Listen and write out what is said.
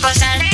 pasar.